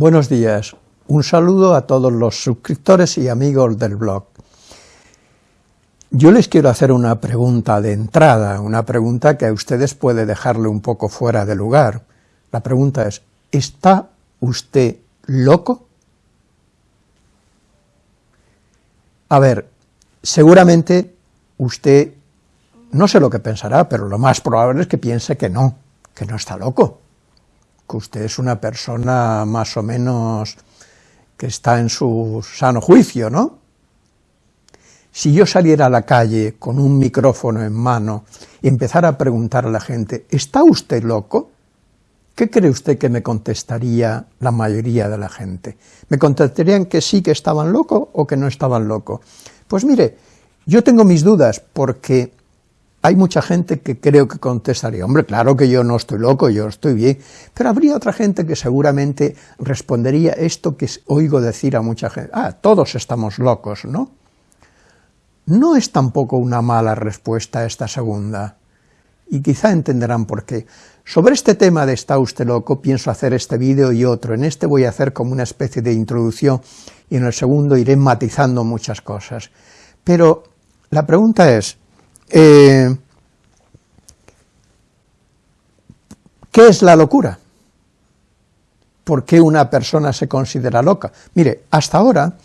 Buenos días, un saludo a todos los suscriptores y amigos del blog. Yo les quiero hacer una pregunta de entrada, una pregunta que a ustedes puede dejarle un poco fuera de lugar. La pregunta es, ¿está usted loco? A ver, seguramente usted, no sé lo que pensará, pero lo más probable es que piense que no, que no está loco, que usted es una persona más o menos que está en su sano juicio, ¿no? Si yo saliera a la calle con un micrófono en mano y empezara a preguntar a la gente, ¿está usted loco?, ¿qué cree usted que me contestaría la mayoría de la gente? ¿Me contestarían que sí que estaban locos o que no estaban locos? Pues mire, yo tengo mis dudas porque hay mucha gente que creo que contestaría, hombre, claro que yo no estoy loco, yo estoy bien, pero habría otra gente que seguramente respondería esto que oigo decir a mucha gente, ah, todos estamos locos, ¿no? No es tampoco una mala respuesta esta segunda, y quizá entenderán por qué. Sobre este tema de ¿está usted loco? pienso hacer este vídeo y otro. En este voy a hacer como una especie de introducción y en el segundo iré matizando muchas cosas. Pero la pregunta es, eh, ¿qué es la locura? ¿Por qué una persona se considera loca? Mire, hasta ahora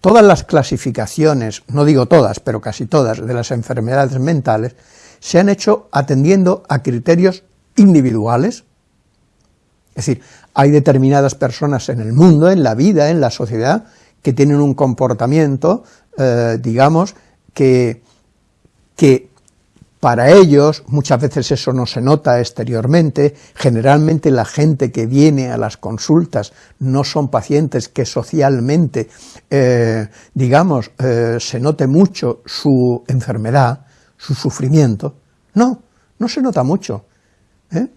todas las clasificaciones, no digo todas, pero casi todas, de las enfermedades mentales, se han hecho atendiendo a criterios individuales, es decir, hay determinadas personas en el mundo, en la vida, en la sociedad, que tienen un comportamiento, eh, digamos, que, que para ellos, muchas veces eso no se nota exteriormente, generalmente la gente que viene a las consultas no son pacientes que socialmente, eh, digamos, eh, se note mucho su enfermedad, su sufrimiento, no, no se nota mucho, ¿eh?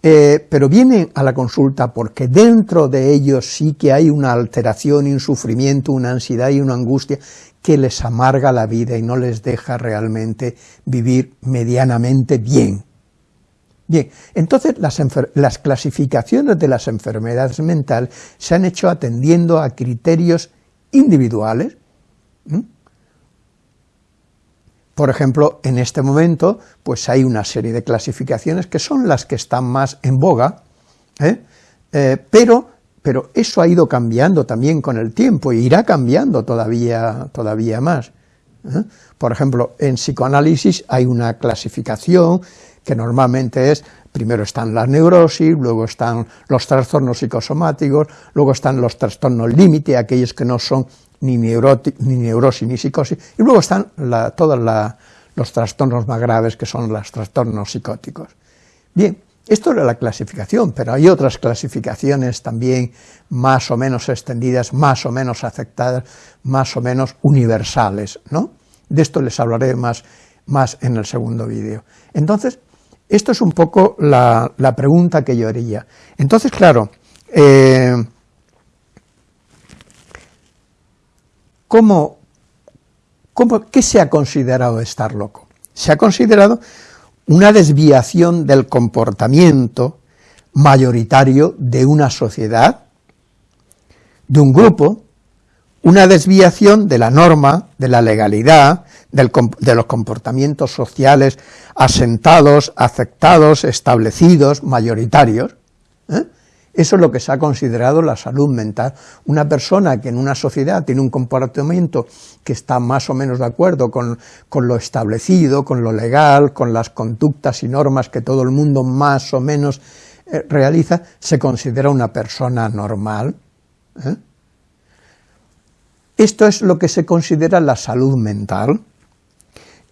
Eh, pero vienen a la consulta porque dentro de ellos sí que hay una alteración un sufrimiento, una ansiedad y una angustia que les amarga la vida y no les deja realmente vivir medianamente bien. Bien, entonces las clasificaciones de las enfermedades mentales se han hecho atendiendo a criterios individuales, por ejemplo, en este momento, pues hay una serie de clasificaciones que son las que están más en boga, ¿eh? Eh, pero, pero eso ha ido cambiando también con el tiempo, y irá cambiando todavía, todavía más. ¿eh? Por ejemplo, en psicoanálisis hay una clasificación que normalmente es, primero están las neurosis, luego están los trastornos psicosomáticos, luego están los trastornos límite, aquellos que no son ni, ni neurosis ni psicosis, y luego están todos los trastornos más graves que son los trastornos psicóticos. Bien, esto era la clasificación, pero hay otras clasificaciones también más o menos extendidas, más o menos aceptadas, más o menos universales, ¿no? De esto les hablaré más, más en el segundo vídeo. Entonces, esto es un poco la, pregunta que yo haría. Entonces, claro, eh, ¿Cómo, qué se ha considerado estar loco? Se ha considerado una desviación del comportamiento mayoritario de una sociedad, de un grupo, una desviación de la norma, de la legalidad, de los comportamientos sociales asentados, aceptados, establecidos, mayoritarios, ¿eh? Eso es lo que se ha considerado la salud mental. Una persona que en una sociedad tiene un comportamiento que está más o menos de acuerdo con, lo establecido, con lo legal, con las conductas y normas que todo el mundo más o menos eh, realiza, se considera una persona normal. ¿eh? Esto es lo que se considera la salud mental.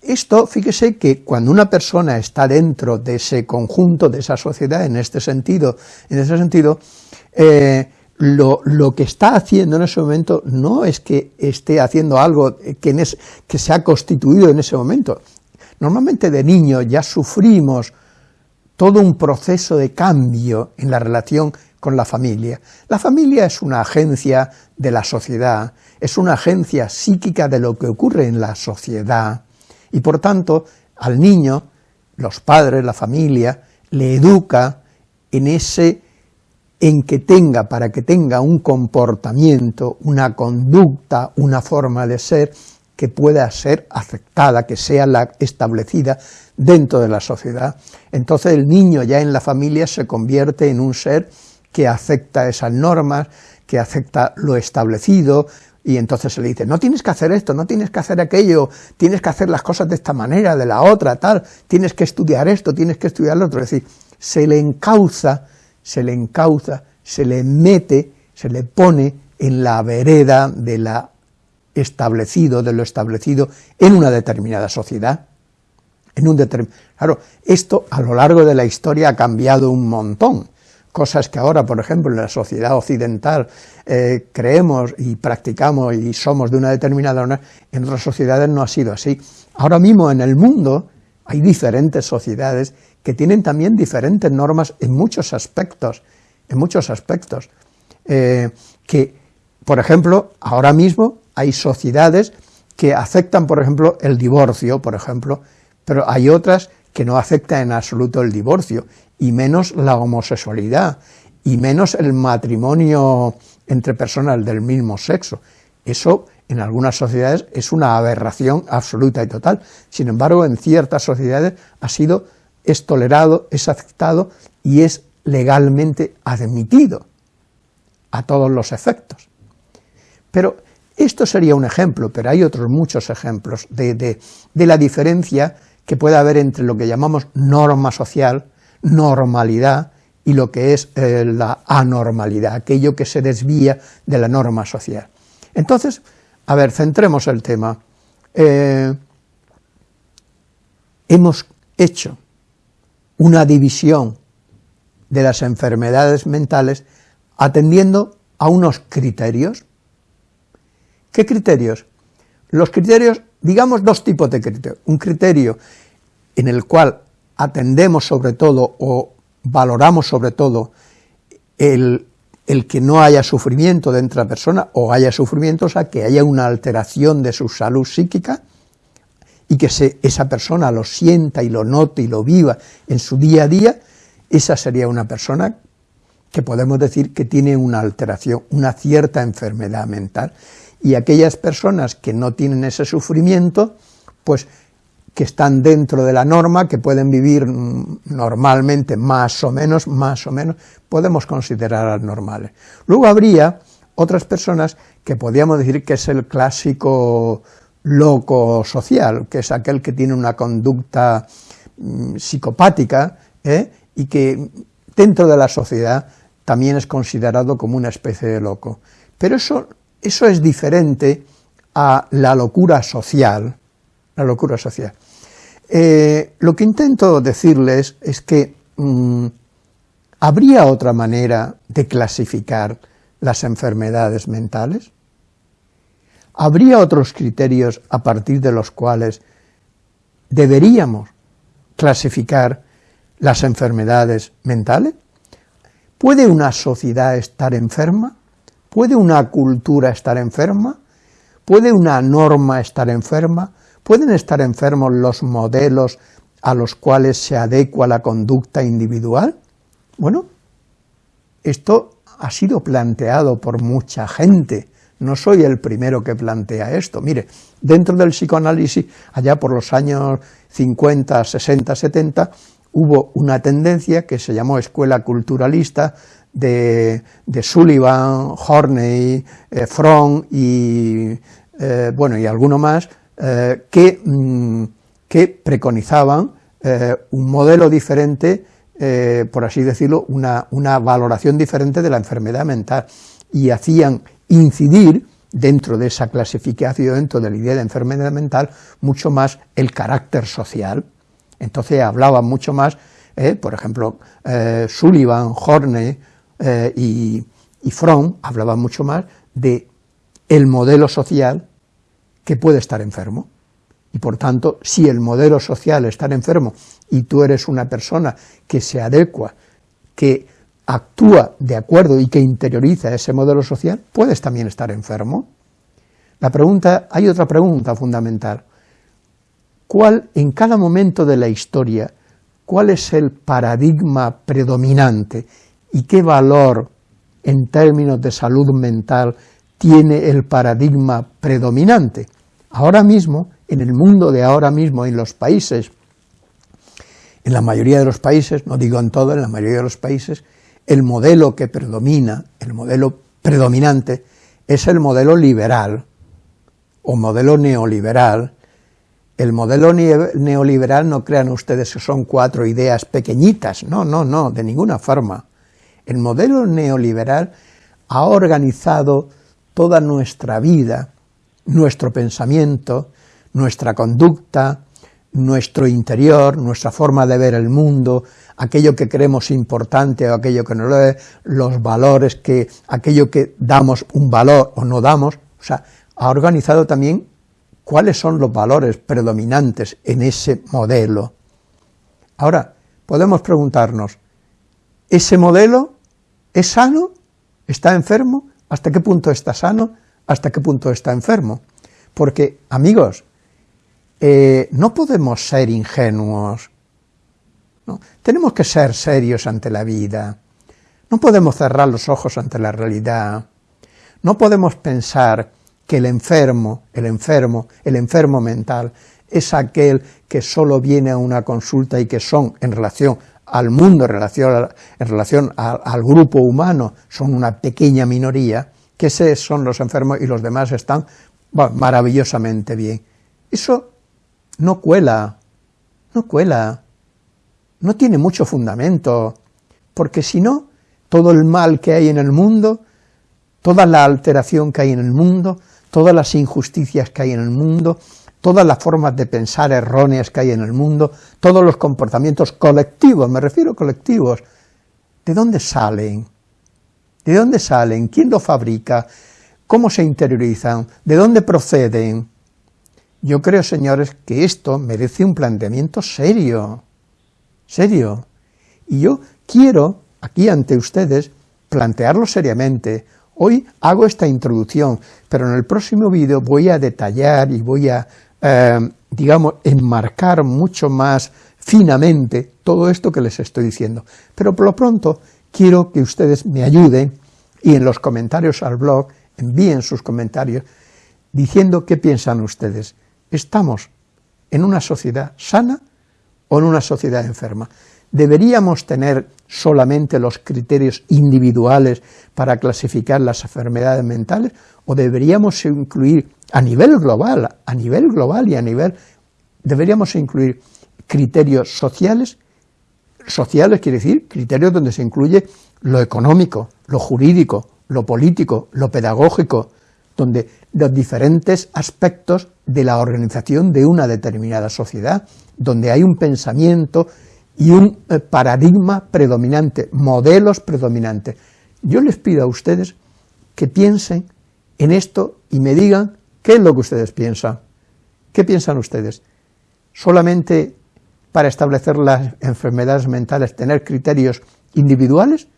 Esto, fíjese que cuando una persona está dentro de ese conjunto, de esa sociedad, en este sentido, en ese sentido, eh, lo, que está haciendo en ese momento no es que esté haciendo algo que, que se ha constituido en ese momento. Normalmente de niño ya sufrimos todo un proceso de cambio en la relación con la familia. La familia es una agencia de la sociedad, es una agencia psíquica de lo que ocurre en la sociedad, y por tanto al niño, los padres, la familia, le educa en ese en que tenga, para que tenga un comportamiento, una conducta, una forma de ser que pueda ser aceptada, que sea la establecida dentro de la sociedad. Entonces el niño ya en la familia se convierte en un ser que acepta esas normas, que acepta lo establecido, y entonces se le dice, no tienes que hacer esto, no tienes que hacer aquello, tienes que hacer las cosas de esta manera, de la otra, tal, tienes que estudiar esto, tienes que estudiar lo otro, es decir, se le encauza, se le encauza, se le mete, se le pone en la vereda de la establecido, de lo establecido en una determinada sociedad. En un claro, esto a lo largo de la historia ha cambiado un montón, cosas que ahora, por ejemplo, en la sociedad occidental eh, creemos y practicamos y somos de una determinada manera, en otras sociedades no ha sido así. Ahora mismo en el mundo hay diferentes sociedades que tienen también diferentes normas en muchos aspectos, en muchos aspectos, eh, que, por ejemplo, ahora mismo hay sociedades que aceptan, por ejemplo, el divorcio, por ejemplo, pero hay otras que no aceptan en absoluto el divorcio, y menos la homosexualidad, y menos el matrimonio entre personas del mismo sexo. Eso en algunas sociedades es una aberración absoluta y total. Sin embargo, en ciertas sociedades ha sido, es tolerado, es aceptado y es legalmente admitido a todos los efectos. Pero esto sería un ejemplo, pero hay otros muchos ejemplos de, de la diferencia que puede haber entre lo que llamamos norma social, normalidad, y lo que es eh, la anormalidad, aquello que se desvía de la norma social. Entonces, a ver, centremos el tema. Eh, hemos hecho una división de las enfermedades mentales atendiendo a unos criterios. ¿Qué criterios? Los criterios, digamos dos tipos de criterios. Un criterio en el cual atendemos sobre todo o valoramos sobre todo el, que no haya sufrimiento dentro de la persona o haya sufrimiento, o sea, que haya una alteración de su salud psíquica y que esa persona lo sienta y lo note y lo viva en su día a día, esa sería una persona que podemos decir que tiene una alteración, una cierta enfermedad mental. Y aquellas personas que no tienen ese sufrimiento, pues que están dentro de la norma, que pueden vivir normalmente más o menos, más o menos, podemos considerar normales. Luego habría otras personas que podríamos decir que es el clásico loco social, que es aquel que tiene una conducta mm, psicopática ¿eh? y que dentro de la sociedad también es considerado como una especie de loco. Pero eso, eso es diferente a la locura social, la locura social. Eh, lo que intento decirles es que mm, ¿habría otra manera de clasificar las enfermedades mentales? ¿Habría otros criterios a partir de los cuales deberíamos clasificar las enfermedades mentales? ¿Puede una sociedad estar enferma? ¿Puede una cultura estar enferma? ¿Puede una norma estar enferma? ¿Pueden estar enfermos los modelos a los cuales se adecua la conducta individual? Bueno, esto ha sido planteado por mucha gente, no soy el primero que plantea esto. Mire, dentro del psicoanálisis, allá por los años 50, 60, 70, hubo una tendencia que se llamó escuela culturalista de, Sullivan, Horney, eh, Fromm y, eh, bueno, y alguno más, eh, que, mm, que, preconizaban eh, un modelo diferente, por así decirlo, una, valoración diferente de la enfermedad mental, y hacían incidir dentro de esa clasificación, dentro de la idea de enfermedad mental, mucho más el carácter social. Entonces hablaban mucho más, por ejemplo, Sullivan, Horney y, y Fromm hablaban mucho más de el modelo social que puede estar enfermo. Y por tanto, si el modelo social está enfermo y tú eres una persona que se adecua, que actúa de acuerdo y que interioriza ese modelo social, puedes también estar enfermo. La pregunta, hay otra pregunta fundamental. ¿Cuál, en cada momento de la historia, cuál es el paradigma predominante y qué valor en términos de salud mental tiene el paradigma predominante. Ahora mismo, en el mundo de ahora mismo, en los países, en la mayoría de los países, no digo en todo, en la mayoría de los países, el modelo que predomina, el modelo predominante, es el modelo liberal o modelo neoliberal. El modelo neoliberal no crean ustedes que son cuatro ideas pequeñitas, no, no, no, de ninguna forma. El modelo neoliberal ha organizado toda nuestra vida, nuestro pensamiento, nuestra conducta, nuestro interior, nuestra forma de ver el mundo, aquello que creemos importante o aquello que no lo es, los valores, que aquello que damos un valor o no damos, o sea, ha organizado también cuáles son los valores predominantes en ese modelo. Ahora, podemos preguntarnos, ¿ese modelo es sano? ¿Está enfermo? ¿Hasta qué punto está sano? ¿Hasta qué punto está enfermo? Porque, amigos, eh, no podemos ser ingenuos, tenemos que ser serios ante la vida, no podemos cerrar los ojos ante la realidad, no podemos pensar que el enfermo, el enfermo, el enfermo mental, es aquel que solo viene a una consulta y que son, en relación al mundo, en relación, al grupo humano, son una pequeña minoría, que esos son los enfermos y los demás están maravillosamente bien. Eso no cuela, no cuela, no tiene mucho fundamento, porque si no, todo el mal que hay en el mundo, toda la alteración que hay en el mundo, todas las injusticias que hay en el mundo, todas las formas de pensar erróneas que hay en el mundo, todos los comportamientos colectivos, me refiero a colectivos, ¿de dónde salen? ¿De dónde salen? ¿Quién lo fabrica? ¿Cómo se interiorizan? ¿De dónde proceden? Yo creo, señores, que esto merece un planteamiento serio, serio. Y yo quiero, aquí ante ustedes, plantearlo seriamente. Hoy hago esta introducción, pero en el próximo vídeo voy a detallar y voy a, eh, digamos, enmarcar mucho más finamente todo esto que les estoy diciendo. Pero por lo pronto quiero que ustedes me ayuden y en los comentarios al blog envíen sus comentarios diciendo qué piensan ustedes. ¿Estamos en una sociedad sana o en una sociedad enferma? ¿Deberíamos tener solamente los criterios individuales para clasificar las enfermedades mentales o deberíamos incluir a nivel global, a nivel global y a nivel, deberíamos incluir criterios sociales, sociales quiere decir criterios donde se incluye lo económico, lo jurídico, lo político, lo pedagógico, donde los diferentes aspectos de la organización de una determinada sociedad, donde hay un pensamiento y un eh, paradigma predominante, modelos predominantes. Yo les pido a ustedes que piensen en esto y me digan qué es lo que ustedes piensan. ¿Qué piensan ustedes? ¿Solamente para establecer las enfermedades mentales tener criterios individuales,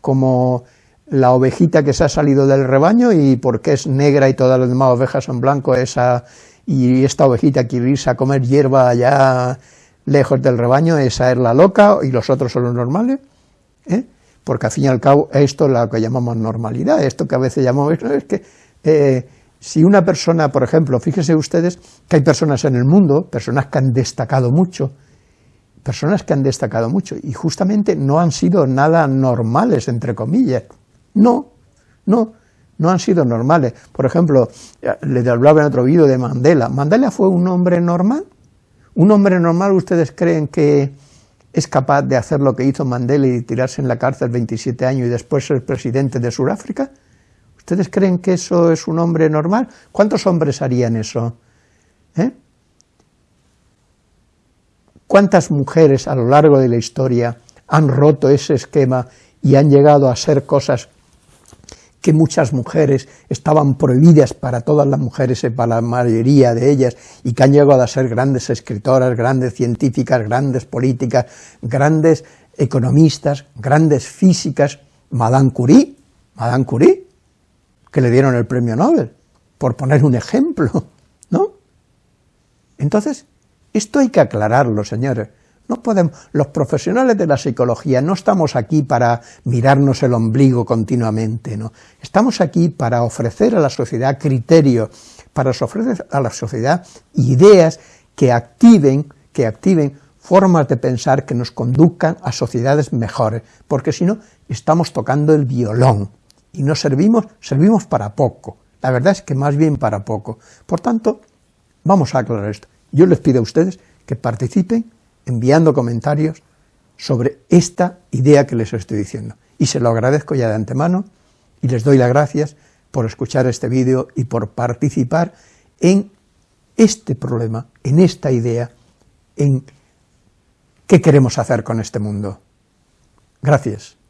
como la ovejita que se ha salido del rebaño y porque es negra y todas las demás ovejas son blancos, esa y esta ovejita quiere irse a comer hierba allá lejos del rebaño, esa es la loca y los otros son los normales, ¿eh? porque al fin y al cabo esto es lo que llamamos normalidad, esto que a veces llamamos, es que eh, si una persona, por ejemplo, fíjense ustedes que hay personas en el mundo, personas que han destacado mucho, personas que han destacado mucho y justamente no han sido nada normales, entre comillas, no, no, no han sido normales. Por ejemplo, les hablaba en otro vídeo de Mandela. ¿Mandela fue un hombre normal? ¿Un hombre normal ustedes creen que es capaz de hacer lo que hizo Mandela y tirarse en la cárcel 27 años y después ser presidente de Sudáfrica? ¿Ustedes creen que eso es un hombre normal? ¿Cuántos hombres harían eso? ¿Eh? ¿Cuántas mujeres a lo largo de la historia han roto ese esquema y han llegado a ser cosas que muchas mujeres estaban prohibidas para todas las mujeres y para la mayoría de ellas, y que han llegado a ser grandes escritoras, grandes científicas, grandes políticas, grandes economistas, grandes físicas, Madame Curie, Madame Curie, que le dieron el premio Nobel, por poner un ejemplo, ¿no? Entonces, esto hay que aclararlo, señores. No podemos, los profesionales de la psicología no estamos aquí para mirarnos el ombligo continuamente, ¿no? Estamos aquí para ofrecer a la sociedad criterios, para ofrecer a la sociedad ideas que activen, que activen formas de pensar que nos conduzcan a sociedades mejores, porque si no, estamos tocando el violón, y no servimos, servimos para poco, la verdad es que más bien para poco. Por tanto, vamos a aclarar esto. Yo les pido a ustedes que participen enviando comentarios sobre esta idea que les estoy diciendo. Y se lo agradezco ya de antemano y les doy las gracias por escuchar este vídeo y por participar en este problema, en esta idea, en qué queremos hacer con este mundo. Gracias.